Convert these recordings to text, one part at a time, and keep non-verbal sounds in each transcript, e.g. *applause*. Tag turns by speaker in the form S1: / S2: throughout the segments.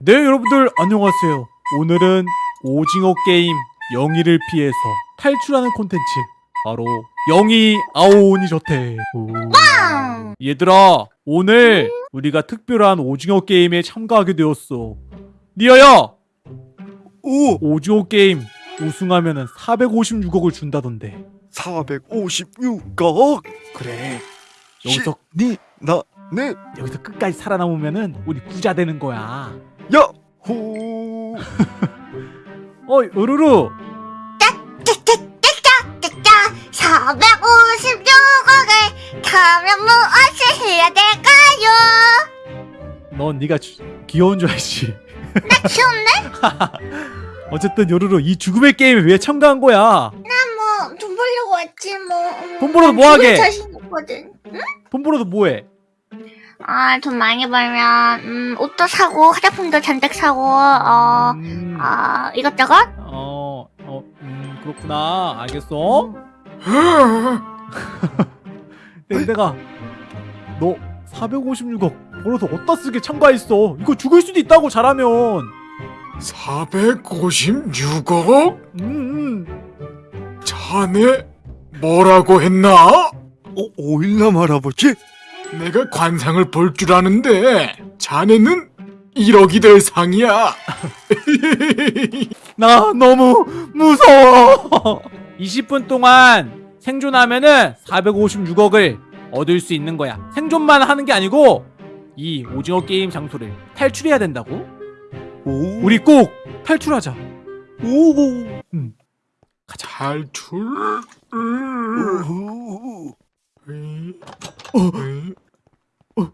S1: 네 여러분들 안녕하세요. 오늘은 오징어 게임 영희를 피해서 탈출하는 콘텐츠. 바로 영희 아오니 저택 오. 얘들아 오늘 우리가 특별한 오징어 게임에 참가하게 되었어. 니아야!
S2: 오!
S1: 오징어 게임 우승하면 은 456억을 준다던데.
S2: 456억? 그래.
S1: 여기서
S2: 니, 나, 네.
S1: 여기서 끝까지 살아남으면 은 우리 부자 되는 거야
S2: 야!
S1: 호어 요루루
S3: 짜짜 456억을 가면 무엇을 해야 될까요?
S1: 넌 네가 주- 귀여운 줄 알지
S3: 나 귀엽네? *laughs*
S1: 어쨌든 요루루 이 죽음의 게임에 왜 참가한 거야
S3: 뭐돈 벌려고 왔지 뭐 음,
S1: 돈 벌어서 뭐 하게?
S3: 죽을 자신 있거든
S1: 돈 벌어도 뭐해
S3: 아 돈 많이 벌면 음, 옷도 사고 화장품도 잔뜩 사고 어...
S1: 음,
S3: 아 이것저것?
S1: 어, 어, 음, 그렇구나. 알겠어. *gasps* 내가 너 456억 벌어서 어디다 쓰게 참가했어. 이거 죽을 수도 있다고 잘하면.
S4: 456억?
S1: 음, 음.
S4: 자네 뭐라고 했나?
S2: 어, 오일남 할아버지?
S4: 내가 관상을 볼 줄 아는데 자네는 1억이 될 상이야. *laughs*
S1: 나 너무 무서워. 20분 동안 생존하면은 456억을 얻을 수 있는 거야. 생존만 하는 게 아니고 이 오징어 게임 장소를 탈출해야 된다고.
S2: 오,
S1: 우리 꼭 탈출하자.
S2: 오,
S1: 가자.
S4: 탈출?
S2: 오,
S4: 으이,
S1: 어.
S4: 으이.
S2: 오,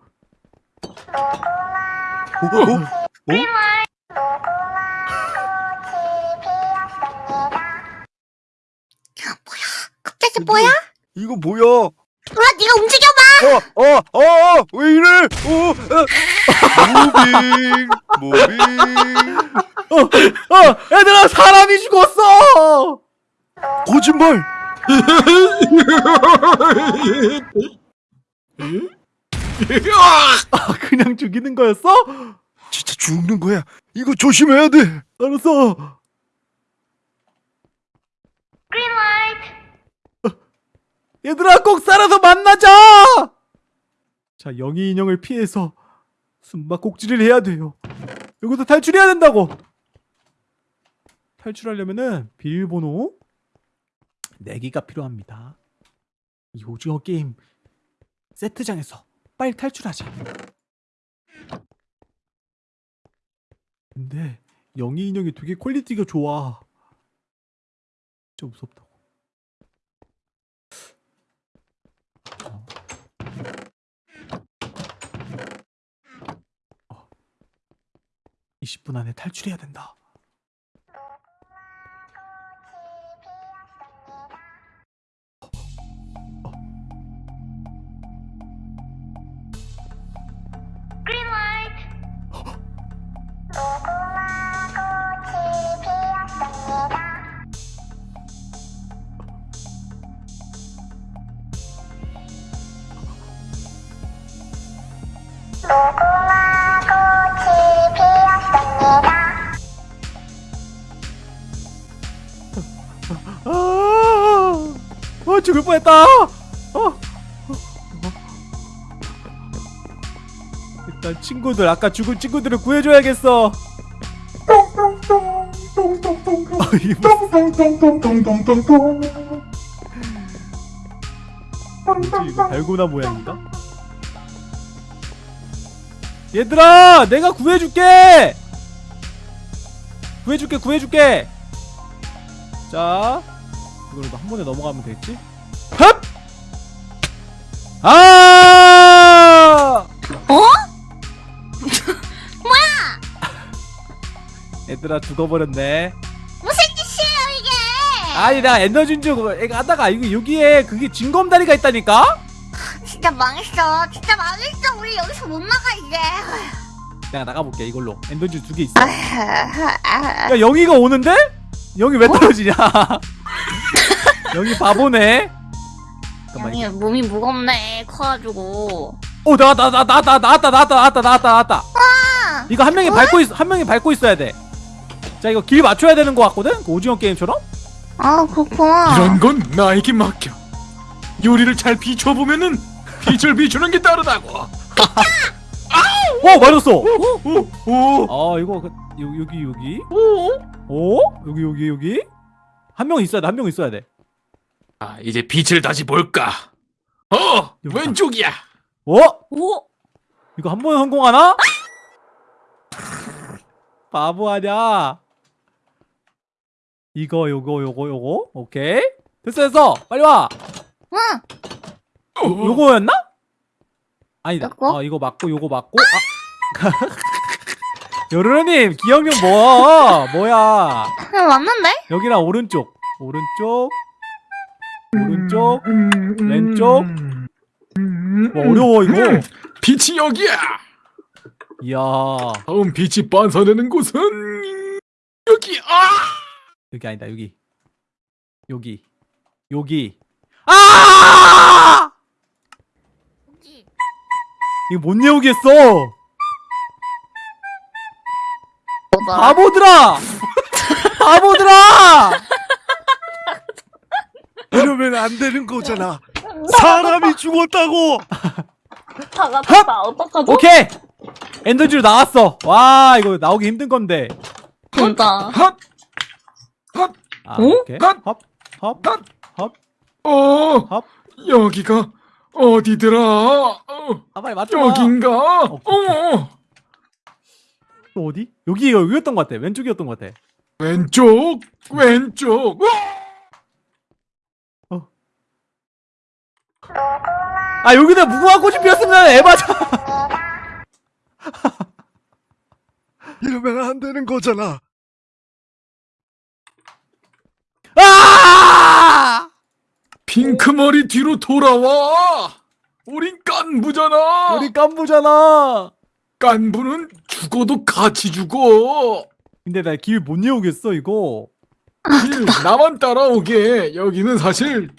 S2: 오,
S3: 갑자기 뭐야?
S2: 이거 뭐야?
S3: 몰라 네가 움직여봐
S2: 어, 어, 어, 왜 이래? 어, 어. Moving, moving.
S1: 어, 얘들아 사람이 죽었어.
S2: 거짓말!
S1: 아, 그냥 죽이는 거였어?
S2: 진짜 죽는 거야. 이거 조심해야 돼.
S1: 알았어. 얘들아 꼭 살아서 만나자. 자 영희 인형을 피해서 숨바꼭질을 해야 돼요. 여기서 탈출해야 된다고. 탈출하려면은 비밀번호 4개가 필요합니다. 이 오징어 게임 세트장에서 빨리 탈출하자. 근데 영희 인형이 되게 quality가 좋아. 진짜 무섭다고. 어. 어. 20분 안에 탈출해야 된다. 친구들 아까 죽은 친구들을 구해줘야겠어. 달고나 모양인가? 얘들아, 내가 구해줄게. 구해줄게, 구해줄게. 자, 이걸로 한 번에 넘어가면 되겠지? 흡! 아! 얘들아 죽어버렸네.
S3: 무슨 짓이에요 이게!
S1: 아니 나 엔더준 줄 그, 하다가 이거 여기에 그게 진검다리가 있다니까? *laughs*
S3: 진짜 망했어. 진짜 망했어. 우리 여기서 못 나가 이제.
S1: 내가 나가볼게 이걸로. 엔더준 두 개 있어. *laughs* 야 영희가 오는데? 영희 왜 뭐? 떨어지냐? *laughs* 영희 바보네.
S3: 영희 몸이 무겁네 커가지고.
S1: 오 나왔다 나왔다 나왔다 나왔다 나왔다 나왔다 나왔다. 이거 한 명이 밟고 있, 한 명이 밟고 있어야 돼. 자 이거 길 맞춰야 되는 거 같거든? 그 오징어 게임처럼?
S3: 아 그렇구나.
S4: 이런 건 나에게 맡겨. 요리를 잘 비춰보면은 빛을 비추는 게 다르다고. *laughs*
S1: 어 맞았어.
S4: 오, 오,
S1: 아 이거 그, 요, 여기 여기.
S4: 오.
S1: 어? 여기 여기 여기. 한 명 있어야 돼. 한 명 있어야 돼.
S4: 아, 이제 빛을 다시 볼까. 어,
S1: 여기다.
S4: 왼쪽이야.
S1: 어?
S3: 오.
S1: 이거 한 번 성공하나? 바보 아냐? 이거 요거 요거 요거 오케이 됐어 됐어 빨리 와
S3: 응.
S4: 어,
S1: 요거였나? 아니다? 아 이거 맞고 요거 맞고 아 *laughs* 요르르님 기억력 뭐 뭐야
S3: 그냥 맞는데?
S1: 여기랑 오른쪽 오른쪽 오른쪽 왼쪽. 와, 어려워 이거
S4: 음, 빛이 여기야.
S1: 이야
S4: 다음 빛이 반사되는 곳은 여기. 아!
S1: 여기 아니다 여기. 여기. 여기. 아! 이거 못 내우겠어? 바보들아! 바보들아!
S2: 이러면 안 되는 거잖아. 사람이 죽었다고.
S3: 다. 어떡하죠?
S1: 오케이! 엔더지로 나왔어. 와 이거 나오기 힘든 건데.
S3: 진짜.
S4: 핫!
S1: 아
S3: 응?
S1: 오케이
S4: 핫!
S1: 헙헙헙
S4: 어,
S1: 헙.
S4: 여기가 어디더라? 어,
S1: 아 빨리 맞춰
S4: 여긴가?
S1: 오케이.
S4: 어,
S1: 또 어디 여기 여기였던 것 같아 왼쪽이었던 것 같아
S4: 왼쪽, 왼쪽. 어,
S1: 아 여기다 무궁화 꽃이 피었으면 에바잖아 *laughs*
S2: 이러면 안 되는 거잖아.
S1: 아
S4: 핑크 머리 뒤로 돌아와. 우린 깐부잖아.
S1: 우리 깐부잖아
S4: 깐부는 죽어도 같이 죽어.
S1: 근데 나 길못 내오겠어 이거
S4: 길 나만 따라오게. 여기는 사실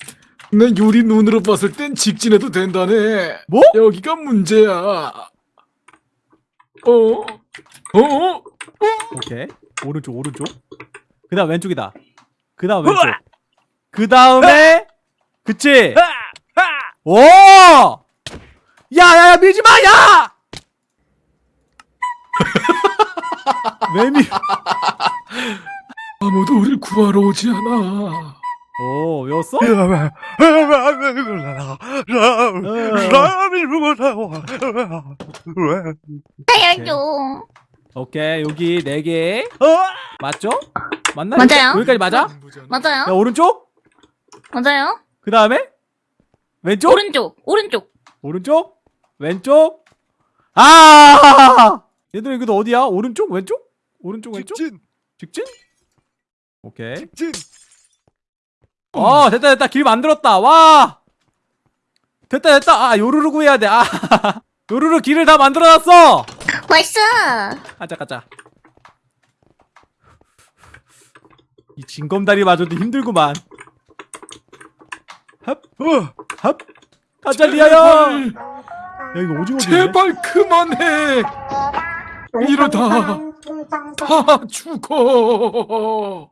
S4: 내 요리 눈으로 봤을 땐 직진해도 된다네.
S1: 뭐?
S4: 여기가 문제야. 어? 어?
S1: 오케이 오른쪽 오른쪽 그 다음 왼쪽이다 그 다음 왼쪽 그 다음에 그치 오 야야야 밀지마 야 왜 밀
S4: 아무도 우릴 구하러 오지 않아.
S1: 오 외웠어? 어.
S2: 왜?
S3: 살려줘.
S1: 오케이 여기 네개 맞죠? 맞나?
S3: 맞아요.
S1: 여기까지 맞아?
S4: 깐부잖아.
S1: 야
S3: 맞아요.
S1: 오른쪽
S3: 맞아요.
S1: 그 다음에 왼쪽
S3: 오른쪽. 오른쪽.
S1: 오른쪽 왼쪽 아 얘들아 이거 어디야 오른쪽 왼쪽 오른쪽 왼쪽
S2: 직진,
S1: 직진 오케이
S2: 직진.
S1: 어 됐다 됐다 길 만들었다 와 됐다 됐다 아 요루루 구해야 돼 아 *laughs* 요루루 길을 다 만들어놨어
S3: nice.
S1: 가자 가자 이 징검다리마저도 힘들구만
S2: 어,
S1: 헙헙 가자 리아야 야 이거 오징어
S4: 제발 그만해. 이러다 다 죽어.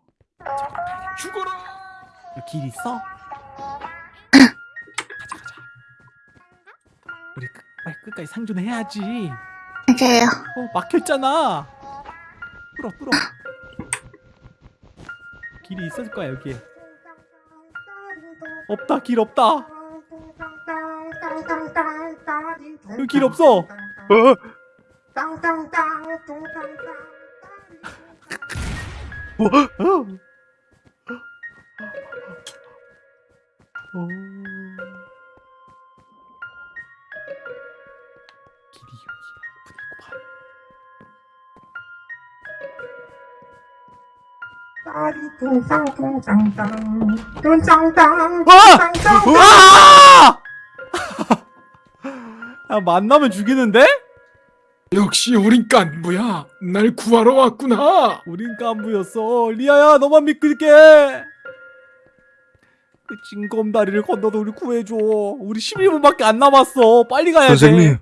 S4: 죽어라.
S1: 여기 길 있어? 가자 가자 우리 끝, 빨리 끝까지 상존해야지
S3: 맞아요.
S1: 어 막혔잖아 뚫어 뚫어 길이 있을 거야 여기에 없다 길 없다 여기 길 없어
S2: 어, 뭐?
S1: 어. 어. 아! 야 만나면 죽이는데?
S4: 역시 우린 깐부야. 날 구하러 왔구나.
S1: 우린 깐부였어 리아야 너만 믿을게 그 징검다리를 건너도 우리 구해줘 우리 11분밖에 안 남았어 빨리 가야 돼
S2: 선생님,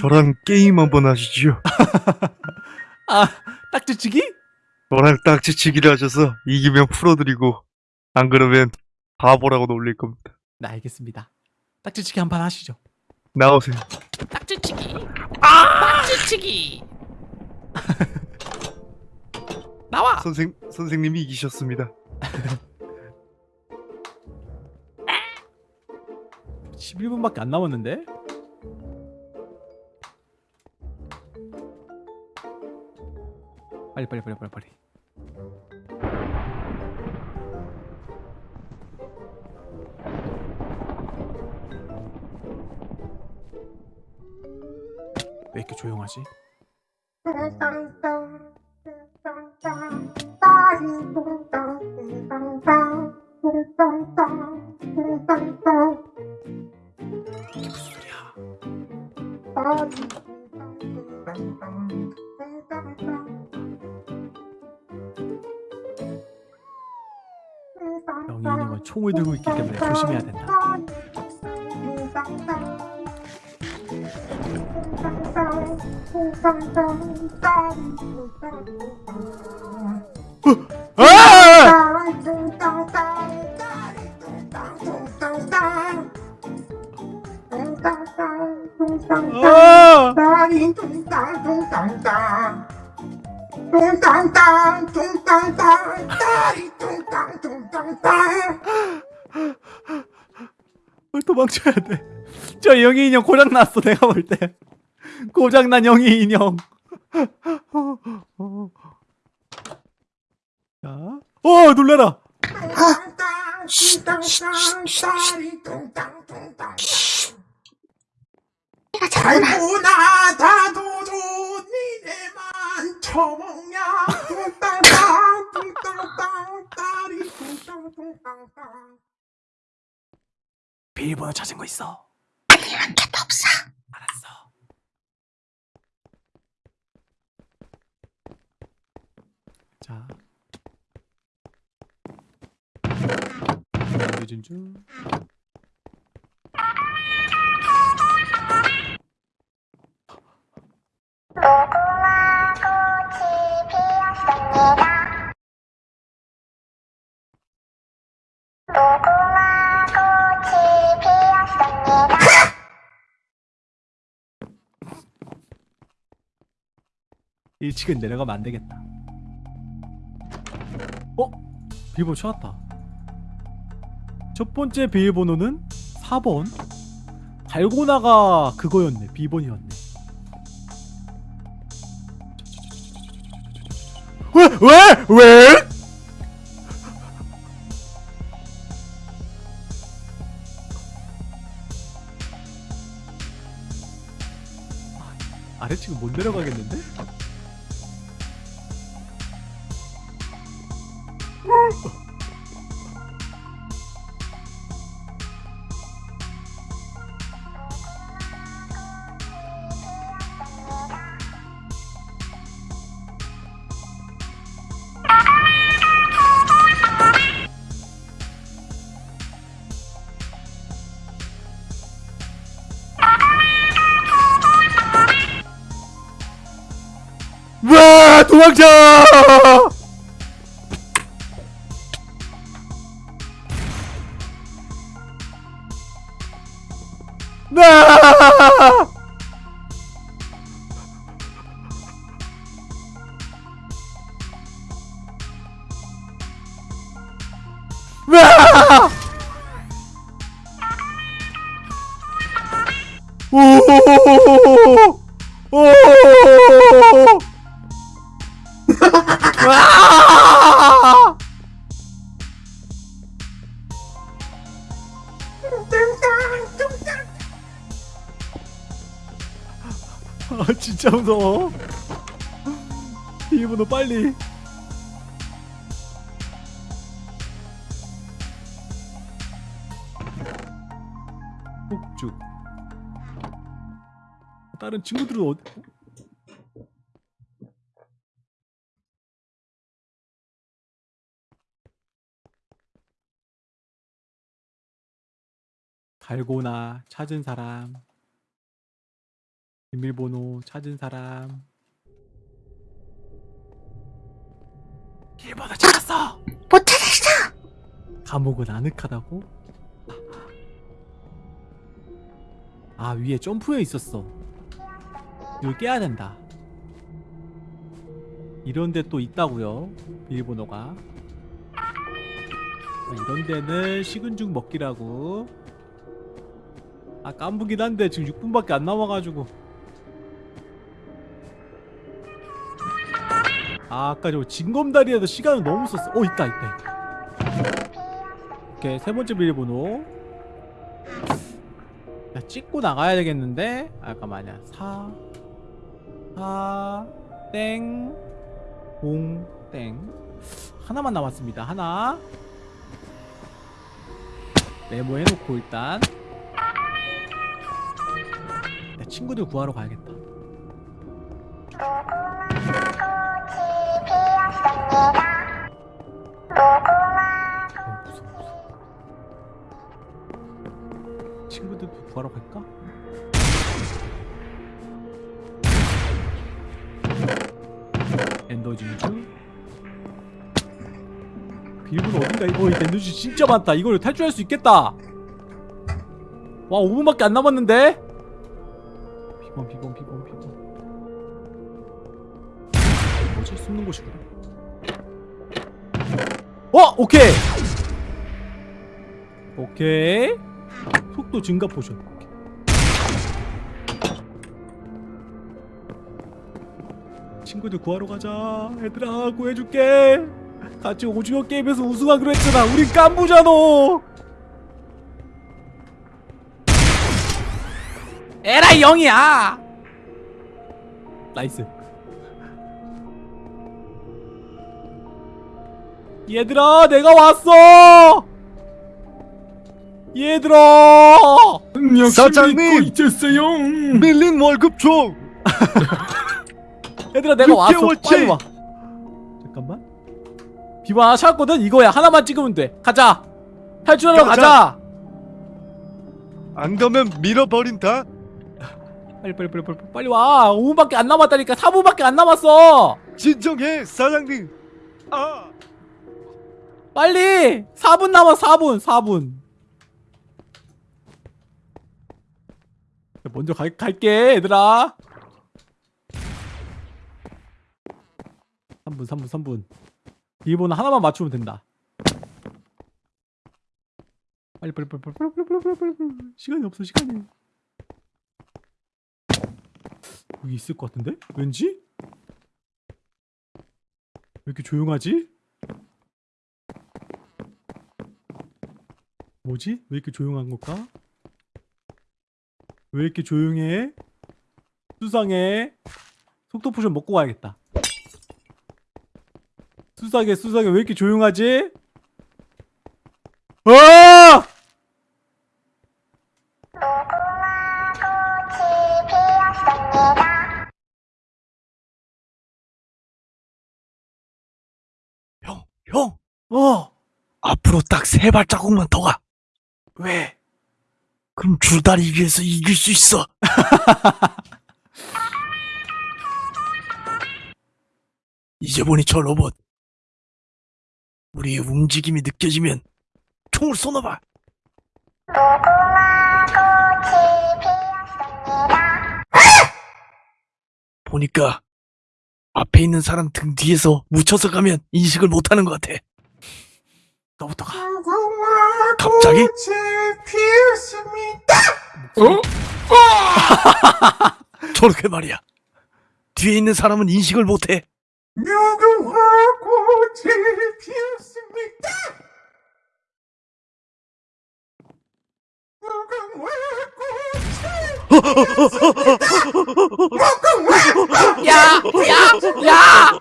S2: 저랑 게임 한번 하시죠. *laughs*
S1: 아 딱지치기?
S2: 저랑 딱지치기를 하셔서 이기면 풀어드리고 안 그러면 바보라고 놀릴 겁니다.
S1: 네 알겠습니다. 딱지치기 한 판 하시죠.
S2: 나오세요.
S1: 딱지치기. 아! 딱지치기. *laughs* 나와.
S2: 선생 선생님이 이기셨습니다.
S1: 11분밖에 안 남았는데? 빨리 빨리 빨리 빨리 빨리. 왜 이렇게 조용하지? 있기 때문에 조심해야 된다. 아! 아! 왜 도망쳐야 돼? *laughs* 저 영희 인형 고장 났어 내가 볼 때. *laughs* 고장 난 영희 인형. *laughs* 자, 어 놀래라. 비밀번호 찾은 거 있어.
S3: 아니면 개도 없어.
S1: 알았어. 자. 늦은 중. 일찍은 내려가면 안 되겠다. 어? 비밀번호 찾았다. 첫 번째 비밀번호는 4번. 달고나가 그거였네. 비번이었네. 왜? 왜? 왜? 아, 아래층은 못 내려가겠 도망쳐! 나! 아 진짜 무서워. 비밀번호 빨리. 폭죽 다른 친구들은 어디 달고나 찾은 사람 비밀번호 찾은 사람. 비밀번호 찾았어.
S3: 못 찾았어.
S1: 감옥은 아늑하다고? 아 위에 점프해 있었어. 이걸 깨야 된다. 이런데 또 있다고요. 비밀번호가. 아, 이런 데는 식은 죽 먹기라고. 아 깜부긴 한데 지금 6분밖에 안 남아가지고. 아 아까 저 징검다리에도 시간을 너무 썼어. 어 있다 있다. 있다. 오케이 세 번째 비밀번호. 야, 찍고 나가야 되겠는데? 아, 잠깐만요. 4 4 땡. 0 땡. 하나만 남았습니다. 하나. 메모해 놓고 일단 내 친구들 구하러 가야겠다. 어. 친구들도 구하러 갈까? Ender 진주 비밀번호 어딘가 어 Ender 진주 진짜 많다 이걸 탈출할 수 있겠다 와 5분밖에 안 남았는데 비번 비번 비번 비번 뭐지 숨는 곳이구나. 어 오케이. 오케이. 속도 증가 potion. 오케이. 친구들 구하러 가자. 얘들아 구해줄게. 같이 오징어 게임에서 우승하기로 했잖아. 우린 깐부잖아 에라이 영희야 nice 얘들아 내가 왔어 얘들아
S2: 사장님!
S4: 있었어요.
S2: 밀린 월급 줘! *laughs*
S1: 얘들아 내가 왔어
S2: 6개월치!
S1: 빨리 와 잠깐만 하나 찾았거든 이거야 하나만 찍으면 돼 가자 탈출하러
S2: 가자.
S1: 가자
S2: 안 가면 밀어버린다?
S1: 빨리 빨리 빨리 빨리 빨리 와 5분밖에 안 남았다니까 4분밖에 안 남았어
S2: 진정해, 사장님! 아!
S1: 빨리 4분 남았 4분 4분 먼저 갈, 갈게 얘들아 3분 3분 3분 비번호 하나만 맞추면 된다 빨리 빨리 빨리 빨리 빨리 빨리 빨리 빨리 빨리 빨리 시간이 없어 시간이 여기 있을 것 같은데? 왠지? 왜 이렇게 조용하지? 뭐지? 왜 이렇게 조용한 걸까? 왜 이렇게 조용해? 수상해. 속도 potion 먹고 가야겠다. 수상해, 수상해. 왜 이렇게 조용하지? 아!
S2: 앞으로 딱 세 발자국만 더 가.
S1: 왜?
S2: 그럼 줄다리 위에서 이길 수 있어. *laughs* 이제 보니 저 로봇. 우리의 움직임이 느껴지면 총을 쏘나봐. *laughs* 보니까 앞에 있는 사람 등 뒤에서 묻혀서 가면 인식을 못하는 것 같아.
S1: 너부터 가.
S2: 갑자기?
S5: 어? 음.
S4: 아! *laughs*
S2: 저렇게 말이야. 뒤에 있는 사람은 인식을 못해.
S1: 야, 야, 야!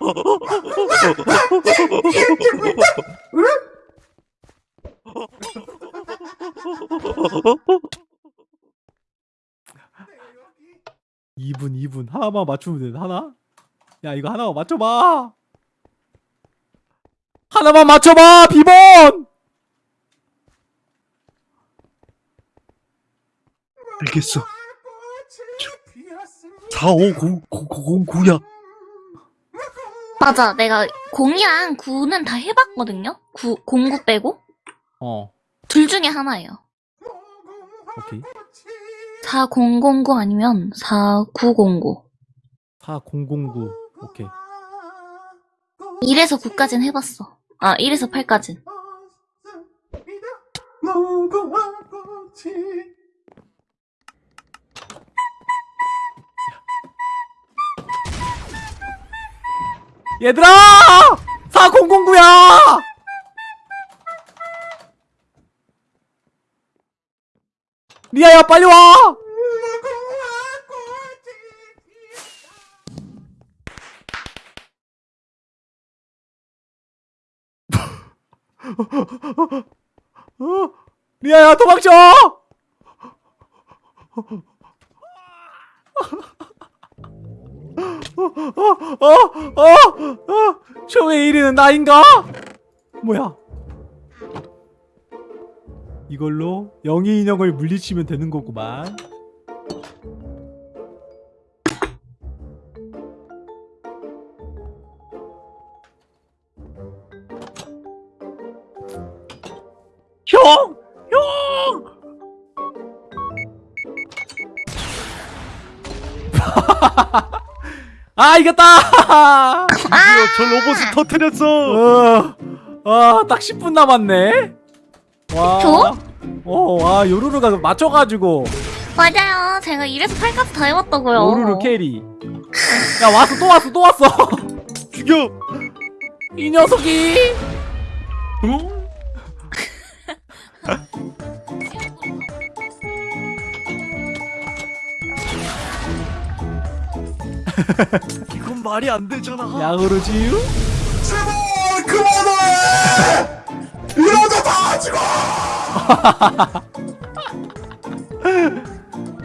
S1: 이분이분 하나만 맞추면 돼. 하나? 야, 이거 하나만 맞춰봐. 하나만 맞춰봐! 비번!
S2: 알겠어.
S5: 꽃이 피었습니다.
S2: 4509야.
S3: 맞아. 내가 0이랑 9는 다 해봤거든요. 9, 09 빼고.
S1: 어
S3: 둘 중에 하나예요.
S1: 오케이
S3: 4009 아니면 4909.
S1: 4009 오케이
S3: 1에서 9까지는 해봤어. 아, 1에서 8까진.
S5: 무궁화 꽃이
S1: 얘들아 4009야 리아야 빨리 와 어? 리아야 도망쳐 어? 어? 어? 쇼의 1위는 나인가? 뭐야? 이걸로 영희 인형을 물리치면 되는 거구만. 형! 형! *laughs* 아 이겼다!
S2: 드디어 저 로봇을 터뜨렸어.
S1: 어, 아, 딱 10분 남았네. 와.
S3: 저?
S1: 어, 와, 요루루가 맞춰가지고.
S3: 맞아요. 제가 1에서 8까지 다 해봤다고요.
S1: 요루루 carry. 야, 왔어, 또 왔어, 또 왔어. *laughs*
S2: 죽여.
S1: 이 녀석이.
S4: 어? *laughs*
S2: 이건 말이 안 되잖아.
S1: 야구르지유?
S5: 제발 그만해 다다 죽어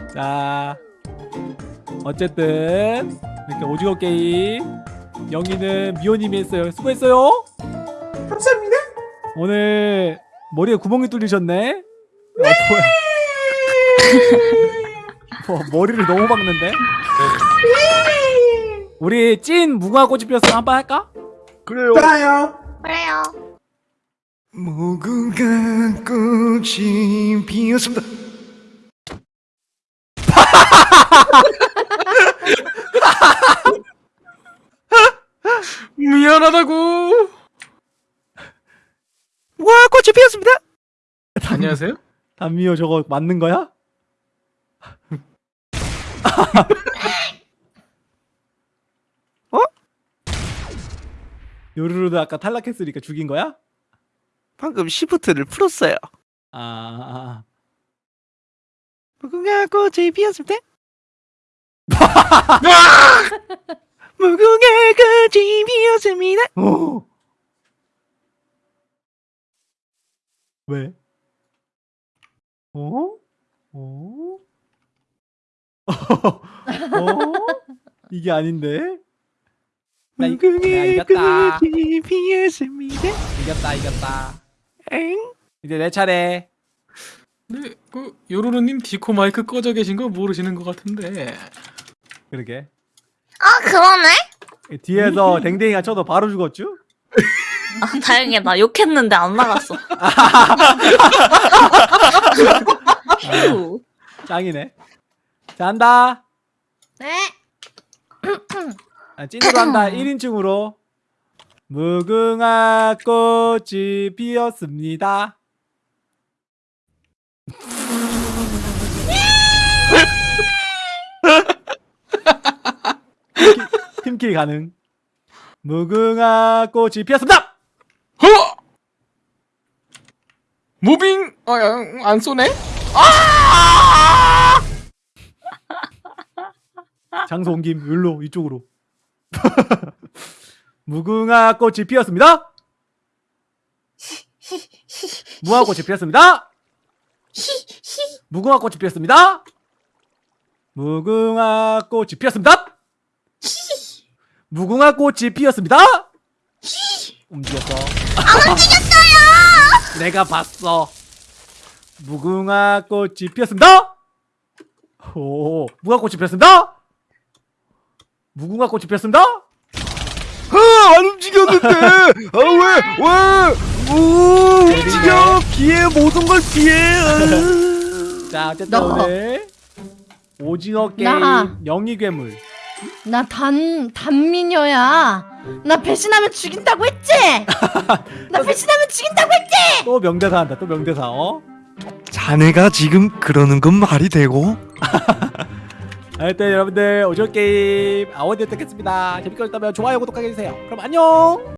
S5: *laughs*
S1: 자. 어쨌든, 이렇게 오징어 게임. 영희는 미호님이 했어요. 수고했어요.
S5: 감사합니다
S1: 오늘 머리에 구멍이 뚫리셨네. 어, 뭐야. *laughs* 뭐, 머리를 너무 박는데? 우리 찐 무궁화 꽃이 피었으면 한번 할까?
S2: 그래요.
S5: 좋아요
S3: 그래요.
S2: 무궁화 꽃이 피었습니다. *laughs*
S4: 미안하다고.
S2: 무궁화 꽃이 피었습니다.
S4: 안녕하세요.
S1: 담미호 저거 맞는 거야? *laughs*
S2: 어?
S1: 요루루도 아까 탈락했으니까 죽인 거야?
S2: 방금 시프트를 풀었어요.
S1: 아,
S2: 무궁화 꽃이 피었습니다. 무궁화 꽃이 피었습니다.
S1: 어. 왜? 어? 어? 어? *laughs* 이게 아닌데? 나, 이, 내가 이겼다. 이겼다, 이겼다.
S2: 엥?
S1: 이제 내 차례.
S4: 네, 그 요루루님 디코 마이크 꺼져 계신 거 모르시는 것 같은데.
S1: 그러게.
S3: 아, 그러네?
S1: 뒤에서 댕댕이가 쳐도 바로 죽었죠?
S3: 아, 다행이다. 나 욕했는데 안 나갔어. 휴.
S1: 짱이네. 자, 한다.
S3: 네.
S1: 아, 찐으로 한다. 1인칭으로. 무궁화 꽃이 피었습니다. 팀킬, 가능. 무궁화 꽃이 피었습니다.
S4: 허! 무빙 어, 어, 안 쏘네?
S1: 장소 옮김 여기로 이쪽으로. *laughs* 무궁화 꽃이 피었습니다. *laughs* 무궁화 꽃이 피었습니다. 무궁화 꽃이 피었습니다. 무궁화 꽃이 피었습니다. 무궁화 꽃이 피었습니다. 움직였어. 안 움직였어요. 내가 봤어. 무궁화 꽃이 피었습니다. 오, 무궁화 꽃이 피었습니다. 무궁화 꽃이 피었습니다.
S2: 움직였는데! 아, 왜, 왜! 오, 움직여! 피해, 모든 걸 피해! 아.
S1: 자, 어쨌든
S6: 너.
S1: 오늘 오징어 게임
S6: 나.
S1: 영희 괴물.
S6: 나 단 단미녀야. 나 배신하면 죽인다고 했지. *laughs* 나 배신하면 죽인다고 했지.
S1: 또 명대사 한다. 또 명대사. 어?
S2: 자네가 지금 그러는 건 말이 되고? *laughs*
S1: 하여튼 여러분들 오징어 게임 아워드 였겠습니다 재밌게 보셨다면 좋아요 구독하게 해주세요. 그럼 안녕.